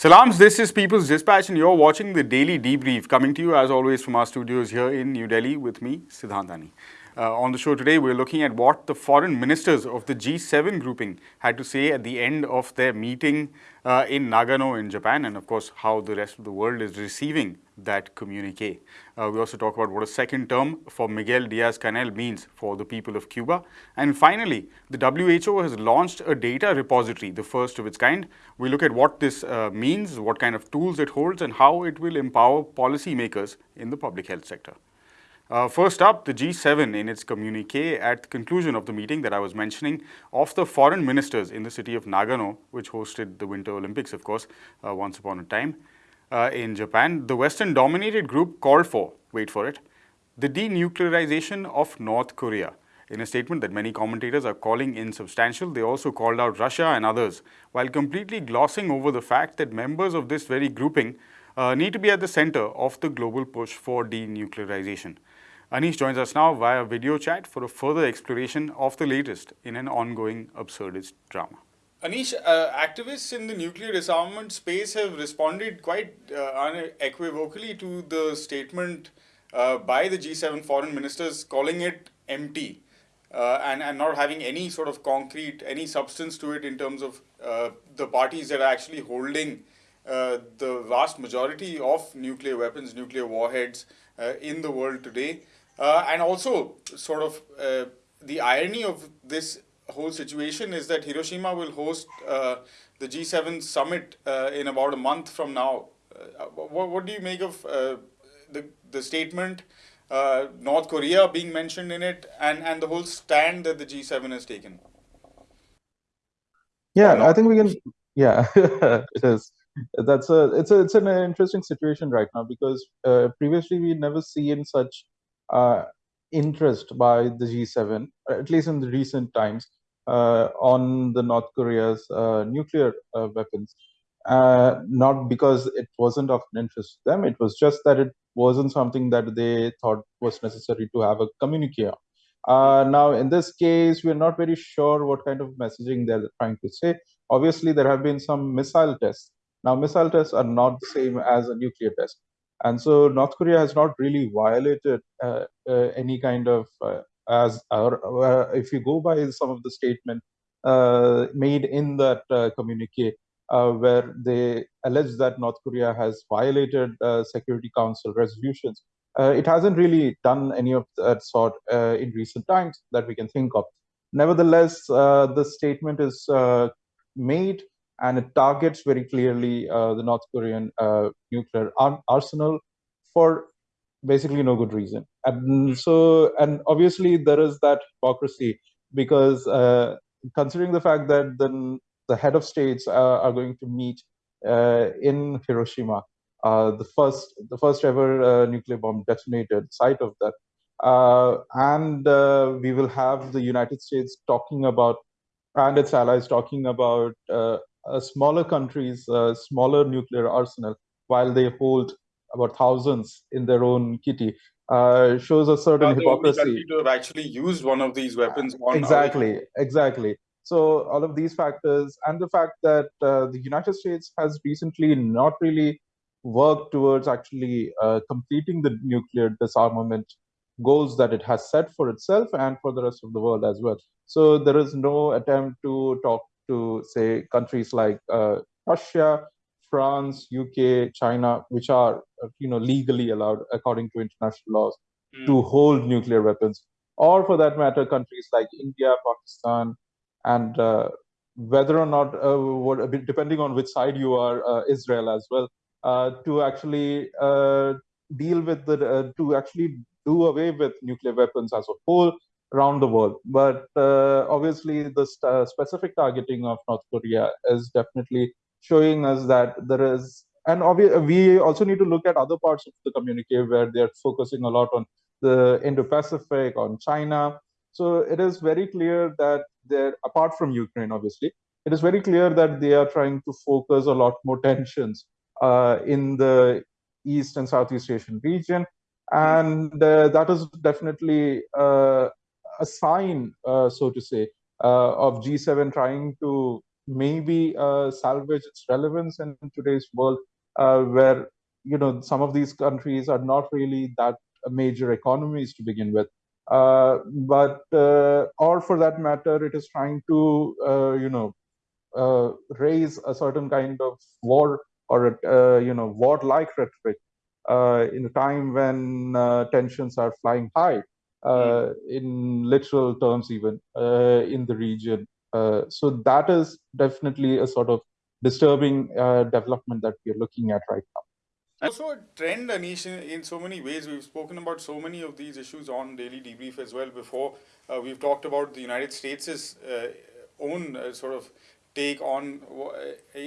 Salams, this is People's Dispatch, and you're watching the Daily Debrief, coming to you as always from our studios here in New Delhi with me, Siddhantani. Uh, on the show today, we're looking at what the foreign ministers of the G7 grouping had to say at the end of their meeting uh, in Nagano in Japan, and of course, how the rest of the world is receiving that communique. Uh, we also talk about what a second term for Miguel Diaz-Canel means for the people of Cuba. And finally, the WHO has launched a data repository, the first of its kind. We look at what this uh, means, what kind of tools it holds, and how it will empower policymakers in the public health sector. Uh, first up, the G7 in its communique at the conclusion of the meeting that I was mentioning of the foreign ministers in the city of Nagano, which hosted the Winter Olympics, of course, uh, once upon a time uh, in Japan. The Western-dominated group called for, wait for it, the denuclearization of North Korea. In a statement that many commentators are calling insubstantial, they also called out Russia and others, while completely glossing over the fact that members of this very grouping uh, need to be at the center of the global push for denuclearization. Anish joins us now via video chat for a further exploration of the latest in an ongoing absurdist drama. Anish, uh, activists in the nuclear disarmament space have responded quite uh, unequivocally to the statement uh, by the G7 foreign ministers calling it empty uh, and, and not having any sort of concrete, any substance to it in terms of uh, the parties that are actually holding uh, the vast majority of nuclear weapons, nuclear warheads in the world today. And also, sort of, the irony of this whole situation is that Hiroshima will host uh, the G7 summit uh, in about a month from now. Uh, what, what, do you make of uh, the, the statement, North Korea being mentioned in it, and, and the whole stand that the G7 has taken? Yeah, I think we can. Yeah, it is. That's a it's a it's an interesting situation right now because previously we never seen such uh, interest by the G7, at least in the recent times, uh, on the North Korea's uh, nuclear weapons. not because it wasn't of interest to them, it was just that it wasn't something that they thought was necessary to have a communique. Uh, now, in this case, we're not very sure what kind of messaging they're trying to say. Obviously, there have been some missile tests. Now, missile tests are not the same as a nuclear test. And so North Korea has not really violated uh, uh, any kind of, uh, as uh, if you go by some of the statement uh, made in that uh, communique, where they allege that North Korea has violated Security Council resolutions. it hasn't really done any of that sort in recent times that we can think of. Nevertheless, the statement is made and it targets very clearly uh, the North Korean uh, nuclear ar arsenal for basically no good reason. And so, and obviously there is that hypocrisy because uh, considering the fact that the, the head of states uh, are going to meet uh, in Hiroshima, uh, the first the first ever nuclear bomb detonated site of that, and we will have the United States talking about and its allies talking about uh, smaller countries, uh, smaller nuclear arsenal, while they hold about thousands in their own kitty, uh, shows a certain hypocrisy. to have actually used one of these weapons. exactly, exactly. So all of these factors, and the fact that uh, the United States has recently not really worked towards actually uh, completing the nuclear disarmament goals that it has set for itself and for the rest of the world as well. So there is no attempt to talk to say countries like uh, Russia, France, UK, China, which are uh, you know legally allowed according to international laws mm. to hold nuclear weapons, or for that matter, countries like India, Pakistan, and uh, whether or not, uh, what, depending on which side you are, uh, Israel as well, uh, to actually deal with the to actually do away with nuclear weapons as a whole around the world. But uh, obviously, the uh, specific targeting of North Korea is definitely showing us that there is, and we also need to look at other parts of the communique where they're focusing a lot on the Indo-Pacific, on China. So it is very clear that they're, apart from Ukraine, obviously, it is very clear that they are trying to focus a lot more tensions uh, in the East and Southeast Asian region. And uh, that is definitely uh, a sign, uh, so to say, uh, of G7 trying to maybe uh, salvage its relevance in today's world, uh, where you know some of these countries are not really that major economies to begin with. Uh, but uh, or for that matter, it is trying to uh, you know uh, raise a certain kind of war or a, you know war-like rhetoric in a time when tensions are flying high. Mm. in literal terms, even in the region, so that is definitely a sort of disturbing development that we are looking at right now. Also a trend, Anish, in, in, so many ways. We've spoken about so many of these issues on Daily Debrief as well before. Uh, we've talked about the United States' uh, own uh, sort of take on uh,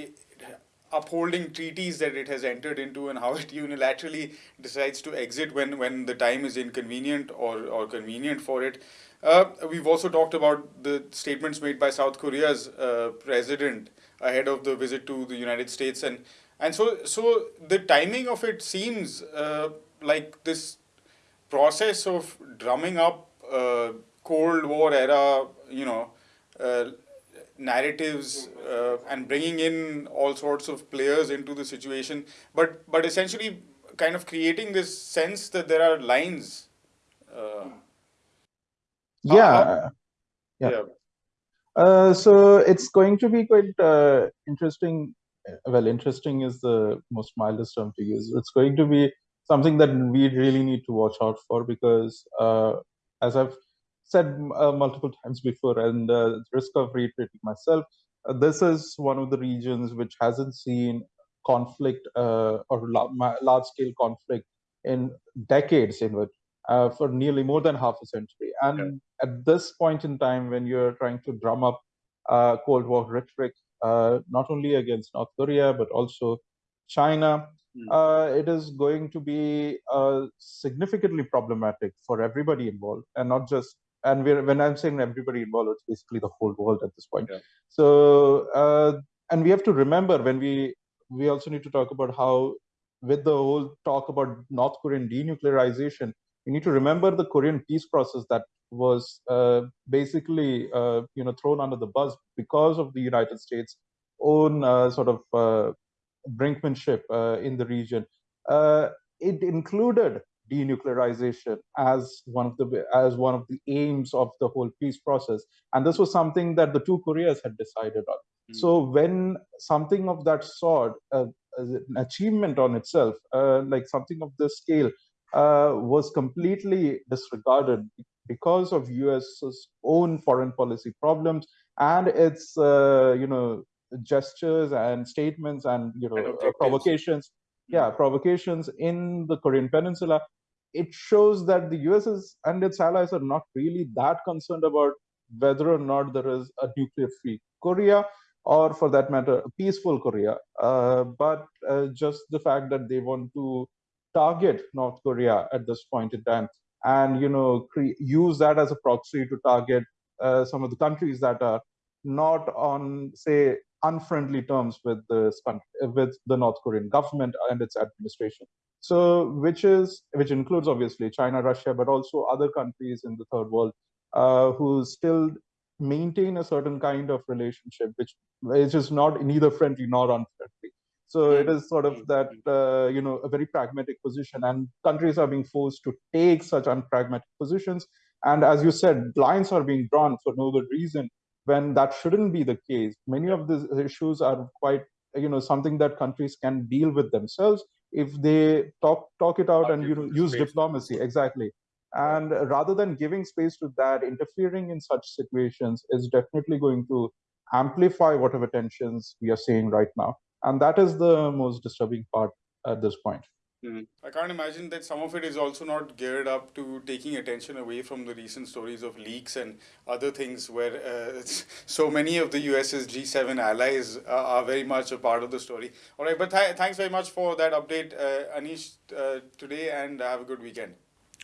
upholding treaties that it has entered into and how it unilaterally decides to exit when, when the time is inconvenient or, or convenient for it. Uh, we've also talked about the statements made by South Korea's uh, president ahead of the visit to the United States and and so, so the timing of it seems uh, like this process of drumming up uh, Cold War era, you know, uh, narratives uh, and bringing in all sorts of players into the situation, but but essentially kind of creating this sense that there are lines. Uh, yeah. yeah. yeah. Uh, so it's going to be quite interesting well, interesting is the most mildest term to use. It's going to be something that we really need to watch out for because, uh, as I've said uh, multiple times before, and uh, risk of reiterating myself, uh, this is one of the regions which hasn't seen conflict uh, or large-scale conflict in decades, in which uh, for nearly more than half a century. And at this point in time, when you're trying to drum up Cold War rhetoric uh, not only against North Korea, but also China. Mm. Uh, it is going to be uh, significantly problematic for everybody involved, and not just. And when I'm saying everybody involved, it's basically the whole world at this point. Yeah. So, uh, and we have to remember when we we also need to talk about how, with the whole talk about North Korean denuclearization, we need to remember the Korean peace process that was uh, basically uh, you know thrown under the bus because of the United States' own uh, sort of uh, brinkmanship uh, in the region. Uh, it included denuclearization as one of the as one of the aims of the whole peace process, and this was something that the two Koreas had decided on. Mm. So when something of that sort, an achievement on itself, like something of this scale, uh, was completely disregarded because of US's own foreign policy problems and its uh, you know gestures and statements and you know uh, provocations yeah provocations in the korean peninsula. It shows that the us is, and its allies are not really that concerned about whether or not there is a nuclear free korea or for that matter a peaceful korea. Uh, but uh, just the fact that they want to target north korea at this point in time and you know use that as a proxy to target uh, some of the countries that are not on say unfriendly terms with the with the North Korean government and its administration. So which is which includes obviously China, Russia, but also other countries in the third world uh, who still maintain a certain kind of relationship which which is not neither friendly nor unfriendly. So it is sort of that, uh, you know, a very pragmatic position and countries are being forced to take such unpragmatic positions. And as you said, lines are being drawn for no good reason when that shouldn't be the case. Many of these issues are quite, you know, something that countries can deal with themselves if they talk talk it out and you know use diplomacy exactly. And rather than giving space to that, interfering in such situations is definitely going to amplify whatever tensions we are seeing right now. And that is the most disturbing part at this point. Mm. I can't imagine that some of it is also not geared up to taking attention away from the recent stories of leaks and other things where uh, so many of the US's G7 allies uh, are very much a part of the story. All right, but th thanks very much for that update, uh, Anish, uh, today, and have a good weekend.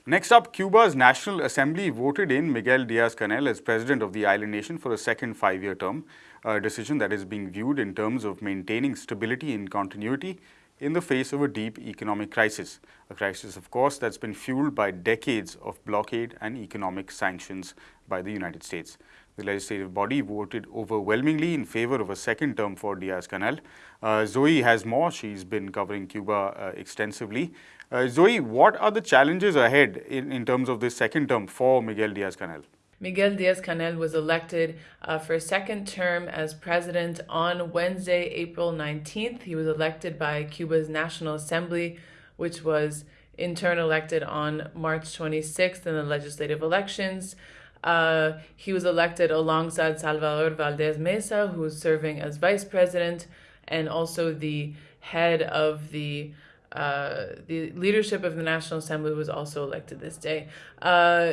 Next up, Cuba's National Assembly voted in Miguel Diaz-Canel as president of the island nation for a second five-year term, a decision that is being viewed in terms of maintaining stability and continuity in the face of a deep economic crisis. A crisis, of course, that's been fueled by decades of blockade and economic sanctions by the United States. the legislative body voted overwhelmingly in favor of a second term for Diaz-Canel. Uh, Zoe has more. She's been covering Cuba uh, extensively. Uh, Zoe, what are the challenges ahead in, in terms of this second term for Miguel Diaz-Canel? Miguel Diaz-Canel was elected uh, for a second term as president on Wednesday, April 19th. He was elected by Cuba's National Assembly, which was in turn elected on March 26th in the legislative elections. Uh, he was elected alongside Salvador Valdez Mesa, who is serving as vice president and also the head of the uh, the leadership of the National Assembly was also elected this day. Uh,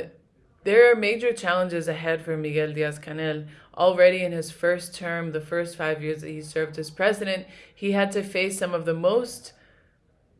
there are major challenges ahead for Miguel Diaz Canel. Already in his first term, the first five years that he served as president, he had to face some of the most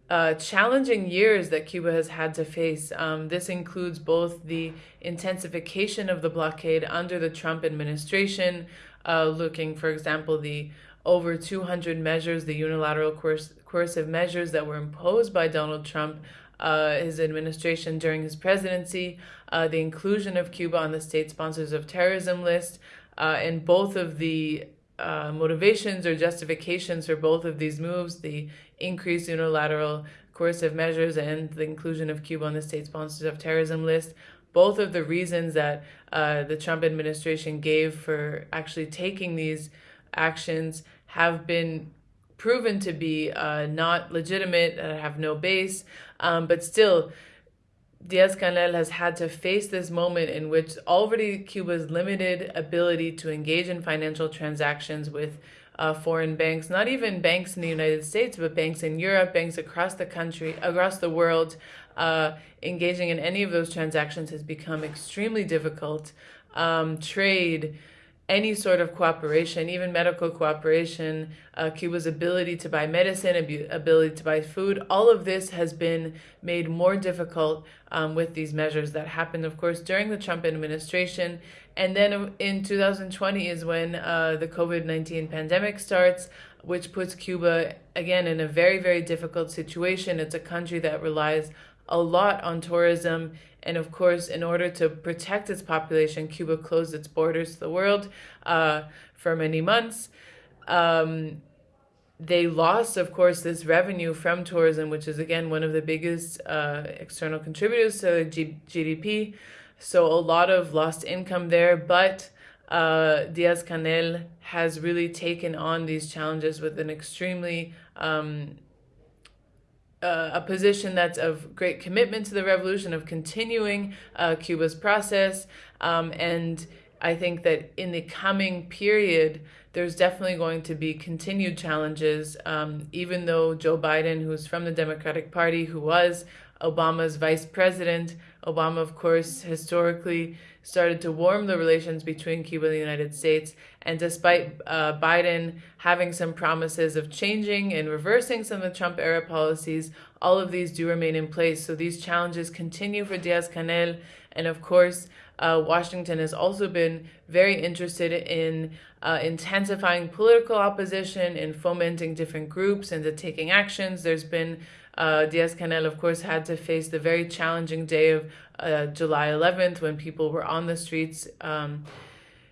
uh, challenging years that Cuba has had to face. Um, this includes both the intensification of the blockade under the Trump administration, uh, looking, for example, the over 200 measures, the unilateral coerc- coercive measures that were imposed by Donald Trump, uh, his administration during his presidency, uh, the inclusion of Cuba on the state sponsors of terrorism list, uh, and both of the uh, motivations or justifications for both of these moves the increased unilateral coercive measures and the inclusion of Cuba on the state sponsors of terrorism list. Both of the reasons that uh, the Trump administration gave for actually taking these actions have been proven to be uh, not legitimate, uh, have no base, um, but still, Diaz Canel has had to face this moment in which already Cuba's limited ability to engage in financial transactions with uh, foreign banks, not even banks in the United States, but banks in Europe, banks across the country, across the world, uh, engaging in any of those transactions has become extremely difficult. Um, trade, any sort of cooperation, even medical cooperation, uh, Cuba's ability to buy medicine, ability to buy food, all of this has been made more difficult um, with these measures that happened, of course, during the Trump administration. And then in 2020 is when uh, the COVID 19 pandemic starts, which puts Cuba again in a very, very difficult situation. It's a country that relies a lot on tourism. And of course, in order to protect its population, Cuba closed its borders to the world uh, for many months. Um, they lost, of course, this revenue from tourism, which is again one of the biggest uh, external contributors to G- GDP. So a lot of lost income there, but uh, Diaz Canel has really taken on these challenges with an extremely um, uh, a position that's of great commitment to the revolution, of continuing uh, Cuba's process. Um, and I think that in the coming period, there's definitely going to be continued challenges, um, even though Joe Biden, who's from the Democratic Party, who was Obama's vice president, Obama, of course, historically started to warm the relations between Cuba and the United States. And despite uh, Biden having some promises of changing and reversing some of the Trump era policies, all of these do remain in place. So these challenges continue for Diaz Canel. And of course, uh, Washington has also been very interested in uh, intensifying political opposition and fomenting different groups into taking actions. There's been uh, Diaz Canel, of course, had to face the very challenging day of uh, July 11th when people were on the streets. Um,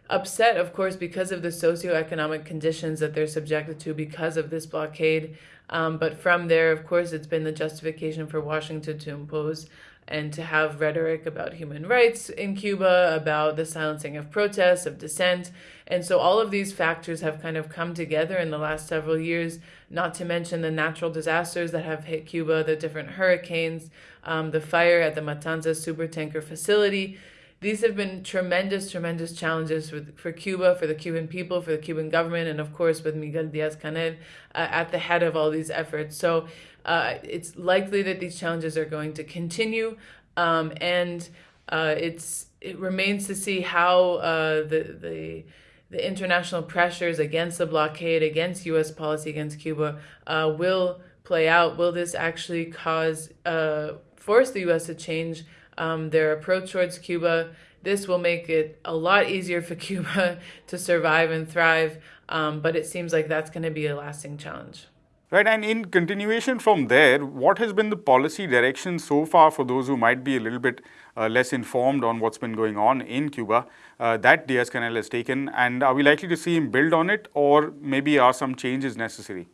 upset, of course, because of the socioeconomic conditions that they're subjected to because of this blockade. Um, but from there, of course, it's been the justification for Washington to impose and to have rhetoric about human rights in Cuba, about the silencing of protests, of dissent. And so all of these factors have kind of come together in the last several years, not to mention the natural disasters that have hit Cuba, the different hurricanes, um, the fire at the Matanzas supertanker facility. These have been tremendous, tremendous challenges for, for Cuba, for the Cuban people, for the Cuban government, and of course with Miguel Diaz Canel uh, at the head of all these efforts. So uh, it's likely that these challenges are going to continue, um, and uh, it's it remains to see how uh, the the the international pressures against the blockade, against U.S. policy against Cuba, uh, will play out. Will this actually cause uh, force the U.S. to change um, their approach towards Cuba? This will make it a lot easier for Cuba to survive and thrive, um, but it seems like that's going to be a lasting challenge. Right, and in continuation from there, what has been the policy direction so far for those who might be a little bit uh, less informed on what's been going on in Cuba uh, that Diaz-Canel has taken, and are we likely to see him build on it, or maybe are some changes necessary?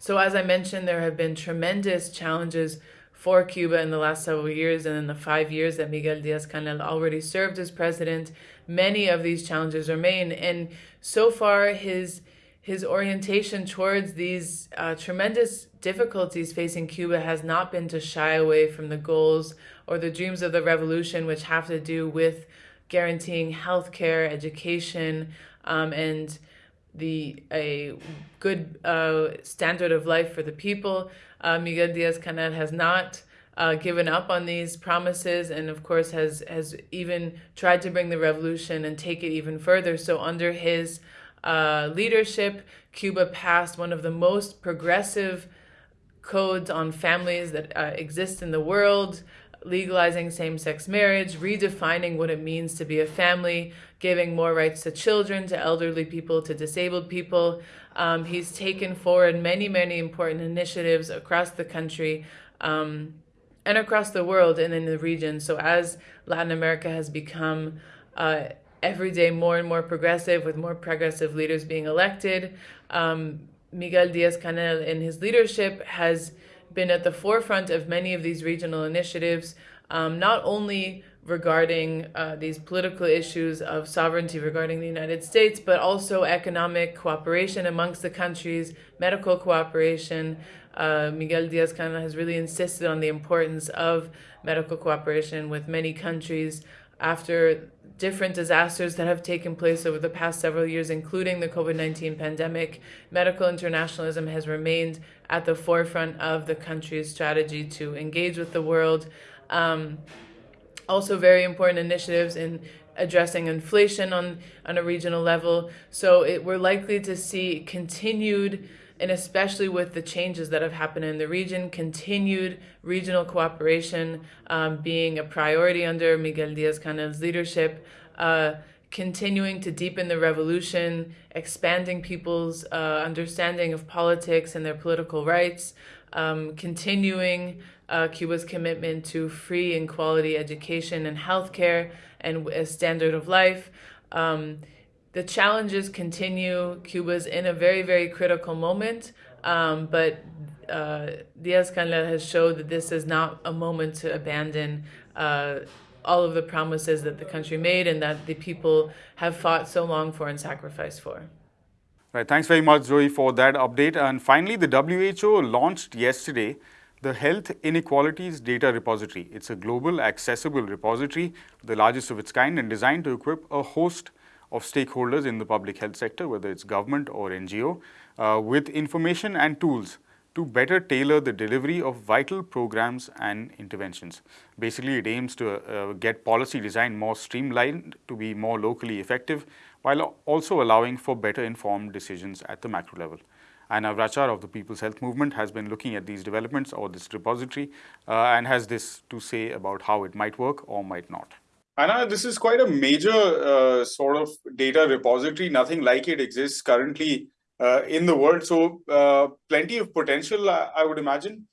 So as I mentioned, there have been tremendous challenges for Cuba in the last several years and in the five years that Miguel Diaz-Canel already served as president, many of these challenges remain. And so far, his his orientation towards these uh, tremendous difficulties facing Cuba has not been to shy away from the goals or the dreams of the revolution, which have to do with guaranteeing healthcare, education, um, and the a good uh, standard of life for the people. Uh, Miguel Diaz-Canel has not uh, given up on these promises and of course has has even tried to bring the revolution and take it even further. So under his uh, leadership, Cuba passed one of the most progressive codes on families that uh, exist in the world legalizing same-sex marriage, redefining what it means to be a family, giving more rights to children, to elderly people, to disabled people. Um, he's taken forward many, many important initiatives across the country um, and across the world and in the region. So as Latin America has become uh, every day more and more progressive with more progressive leaders being elected, um, Miguel Diaz-Canel in his leadership has been at the forefront of many of these regional initiatives, um, not only regarding uh, these political issues of sovereignty regarding the United States, but also economic cooperation amongst the countries, medical cooperation. Uh, Miguel Diaz-Canel has really insisted on the importance of medical cooperation with many countries after different disasters that have taken place over the past several years, including the COVID-19 pandemic, medical internationalism has remained at the forefront of the country's strategy to engage with the world. Um, also very important initiatives in addressing inflation on, on a regional level. So it, we're likely to see continued and especially with the changes that have happened in the region, continued regional cooperation um, being a priority under Miguel Diaz-Canel's leadership, uh, continuing to deepen the revolution, expanding people's uh, understanding of politics and their political rights, um, continuing uh, Cuba's commitment to free and quality education and healthcare and a standard of life. Um, the challenges continue. Cuba's in a very, very critical moment, um, but uh, Diaz-Canel has showed that this is not a moment to abandon uh, all of the promises that the country made and that the people have fought so long for and sacrificed for. Right. Thanks very much, Zoe, for that update. And finally, the WHO launched yesterday the Health Inequalities Data Repository. It's a global accessible repository, the largest of its kind and designed to equip a host of stakeholders in the public health sector, whether it's government or NGO, uh, with information and tools to better tailor the delivery of vital programs and interventions. Basically, it aims to uh, get policy design more streamlined to be more locally effective, while also allowing for better informed decisions at the macro level. Anna Vrachar of the People's Health Movement has been looking at these developments or this repository uh, and has this to say about how it might work or might not. Anna, this is quite a major uh, sort of data repository. Nothing like it exists currently uh, in the world. So uh, plenty of potential, I would imagine.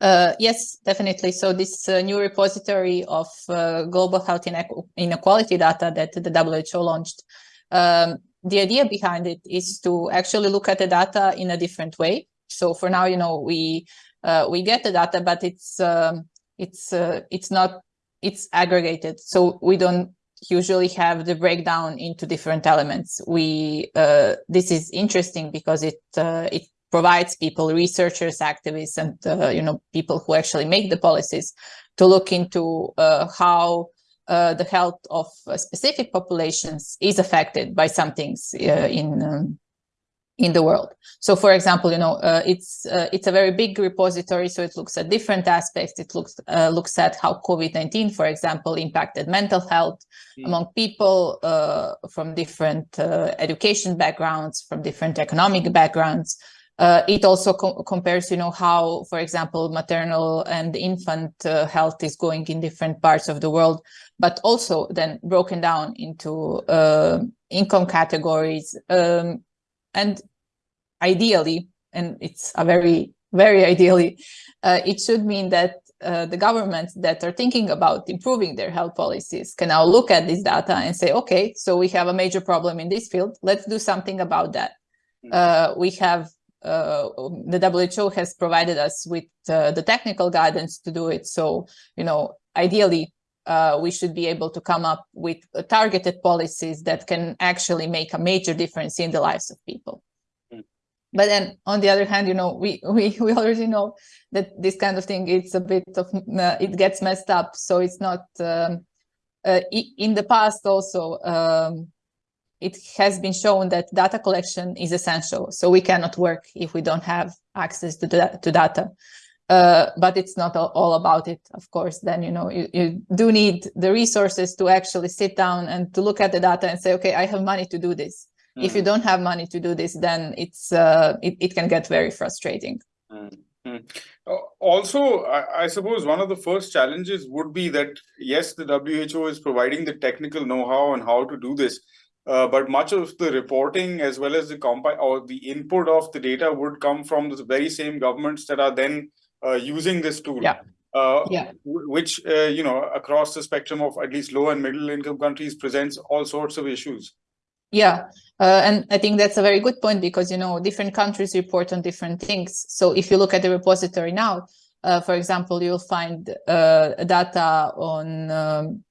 Uh, yes, definitely. So this uh, new repository of uh, global health inequality data that the WHO launched, um, the idea behind it is to actually look at the data in a different way. So for now, you know, we we get the data, but it's um, it's it's not it's aggregated. So we don't usually have the breakdown into different elements. We uh, this is interesting because it uh, it provides people, researchers, activists, and uh, you know people who actually make the policies to look into uh, how uh, the health of specific populations is affected by some things uh, in um, in the world. So for example, you know, uh, it's uh, it's a very big repository, so it looks at different aspects. It looks uh, looks at how COVID-19, for example, impacted mental health mm. among people uh, from different uh, education backgrounds, from different economic backgrounds. Uh, it also co compares, you know, how, for example, maternal and infant health is going in different parts of the world, but also then broken down into income categories, um, and ideally, and it's a very, very ideally, uh, it should mean that uh, the governments that are thinking about improving their health policies can now look at this data and say, okay, so we have a major problem in this field. Let's do something about that. Hmm. Uh, we have uh, the WHO has provided us with uh, the technical guidance to do it. So, you know, ideally, uh, we should be able to come up with targeted policies that can actually make a major difference in the lives of people. Mm. But then on the other hand, you know, we, we, we already know that this kind of thing, it's a bit of, uh, it gets messed up. So it's not, um, uh, in the past also, um, it has been shown that data collection is essential. So we cannot work if we don't have access to, to data. Uh, but it's not all about it, of course. Then, you know, you, you do need the resources to actually sit down and to look at the data and say, okay, I have money to do this. Mm. If you mm. don't have money to do this, then it's uh, it, it can get very frustrating. Mm. Also, I, I, suppose one of the first challenges would be that, yes, the WHO is providing the technical know-how on how to do this, uh, but much of the reporting as well as the compi or the input of the data would come from the very same governments that are then using this tool. Yeah. Uh, yeah. which uh, you know across the spectrum of at least low and middle income countries presents all sorts of issues yeah uh, and i think that's a very good point because you know different countries report on different things so if you look at the repository now uh, for example you'll find uh, data on um,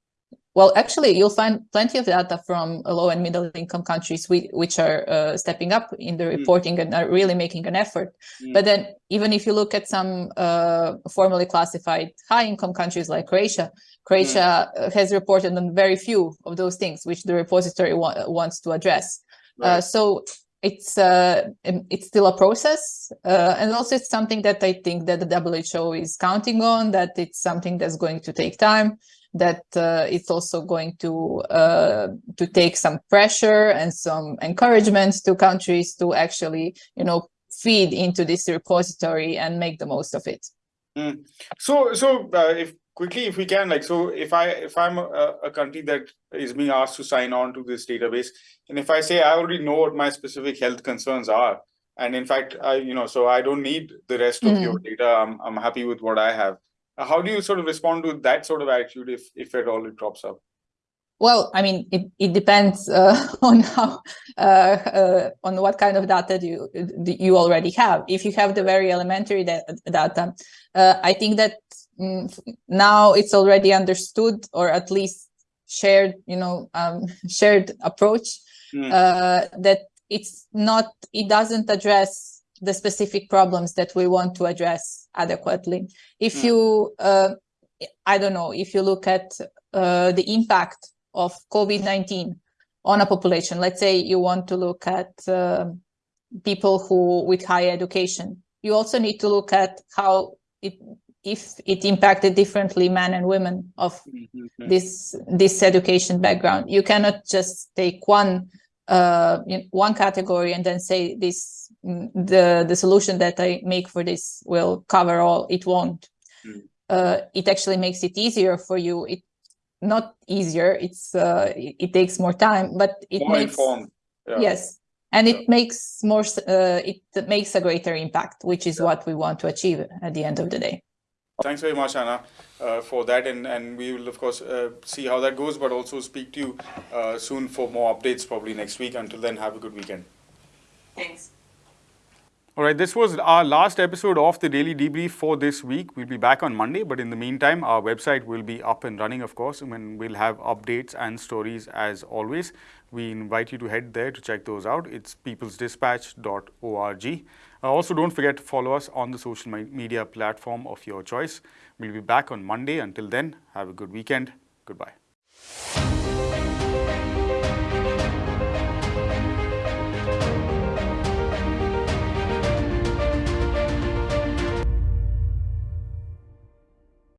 well, actually, you'll find plenty of data from low and middle income countries which are uh, stepping up in the hmm. reporting mm. and are really making an effort. Mm. But then even if you look at some uh, formally classified high income countries like Croatia, Croatia mm. has reported on very few of those things which the repository wa wants to address. Uh, right. Uh, so it's uh, it's still a process uh, and also it's something that I think that the WHO is counting on that it's something that's going to take time that uh, it's also going to uh, to take some pressure and some encouragement to countries to actually, you know, feed into this repository and make the most of it. Mm. So, so uh, if quickly, if we can, like, so if I if I'm a, a, country that is being asked to sign on to this database, and if I say I already know what my specific health concerns are, and in fact, I you know, so I don't need the rest of mm. your data. I'm I'm happy with what I have how do you sort of respond to that sort of attitude if if at all it drops up well i mean it, it depends uh, on how uh, uh, on what kind of data you you already have if you have the very elementary data uh, i think that mm, now it's already understood or at least shared you know um, shared approach mm. that it's not it doesn't address the specific problems that we want to address adequately. If mm. you, uh, I don't know, if you look at uh, the impact of COVID-19 on a population, let's say you want to look at uh, people who with high education, you also need to look at how it if it impacted differently men and women of mm -hmm. this this education background. You cannot just take one uh, one category and then say this the the solution that I make for this will cover all. It won't. Mm. Uh, it actually makes it easier for you. It not easier. It's uh, it, it takes more time, but it more makes informed. Yeah. yes, and it makes more. Uh, it makes a greater impact, which is yeah. what we want to achieve at the end of the day. Thanks very much, Anna, uh, for that. And, and we will, of course, uh, see how that goes, but also speak to you uh, soon for more updates, probably next week. Until then, have a good weekend. Thanks. All right, this was our last episode of the Daily Debrief for this week. We'll be back on Monday, but in the meantime, our website will be up and running, of course, and we'll have updates and stories as always. We invite you to head there to check those out. It's peoplesdispatch.org. Uh, also, don't forget to follow us on the social media platform of your choice. We'll be back on Monday. Until then, have a good weekend. Goodbye.